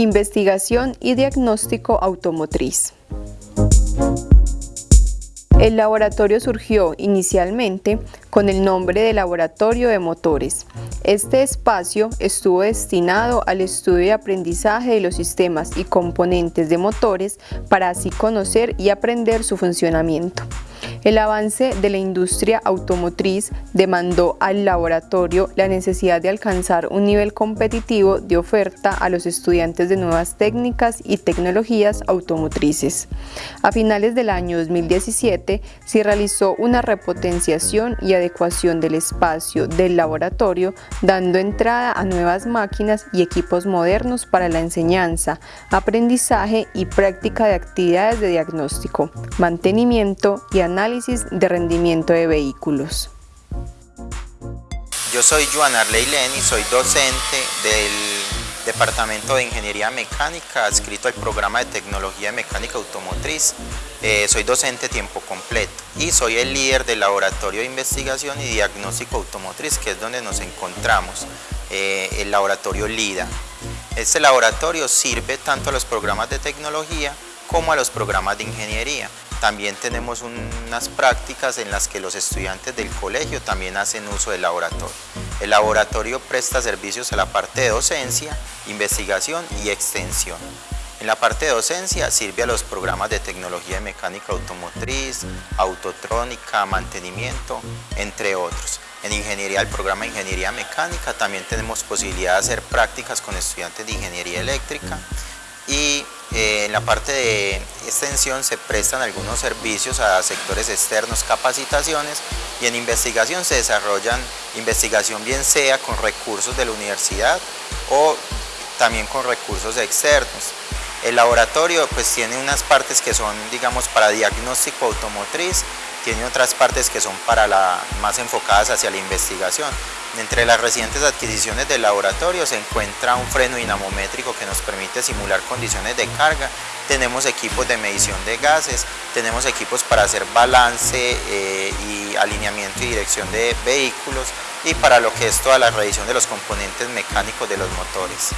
Investigación y diagnóstico automotriz. El laboratorio surgió inicialmente con el nombre de Laboratorio de Motores. Este espacio estuvo destinado al estudio y aprendizaje de los sistemas y componentes de motores para así conocer y aprender su funcionamiento. El avance de la industria automotriz demandó al laboratorio la necesidad de alcanzar un nivel competitivo de oferta a los estudiantes de nuevas técnicas y tecnologías automotrices. A finales del año 2017 se realizó una repotenciación y adecuación del espacio del laboratorio, dando entrada a nuevas máquinas y equipos modernos para la enseñanza, aprendizaje y práctica de actividades de diagnóstico, mantenimiento y análisis de rendimiento de vehículos. Yo soy Joan Arley y soy docente del Departamento de Ingeniería Mecánica adscrito al programa de Tecnología Mecánica Automotriz. Eh, soy docente tiempo completo y soy el líder del Laboratorio de Investigación y Diagnóstico Automotriz, que es donde nos encontramos, eh, el laboratorio LIDA. Este laboratorio sirve tanto a los programas de tecnología como a los programas de ingeniería. También tenemos unas prácticas en las que los estudiantes del colegio también hacen uso del laboratorio. El laboratorio presta servicios a la parte de docencia, investigación y extensión. En la parte de docencia sirve a los programas de tecnología de mecánica automotriz, autotrónica, mantenimiento, entre otros. En ingeniería, el programa de ingeniería mecánica, también tenemos posibilidad de hacer prácticas con estudiantes de ingeniería eléctrica y en la parte de extensión se prestan algunos servicios a sectores externos, capacitaciones y en investigación se desarrollan investigación bien sea con recursos de la universidad o también con recursos externos. El laboratorio pues tiene unas partes que son digamos para diagnóstico automotriz, tiene otras partes que son para la, más enfocadas hacia la investigación. Entre las recientes adquisiciones del laboratorio se encuentra un freno dinamométrico que nos permite simular condiciones de carga, tenemos equipos de medición de gases, tenemos equipos para hacer balance eh, y alineamiento y dirección de vehículos y para lo que es toda la revisión de los componentes mecánicos de los motores.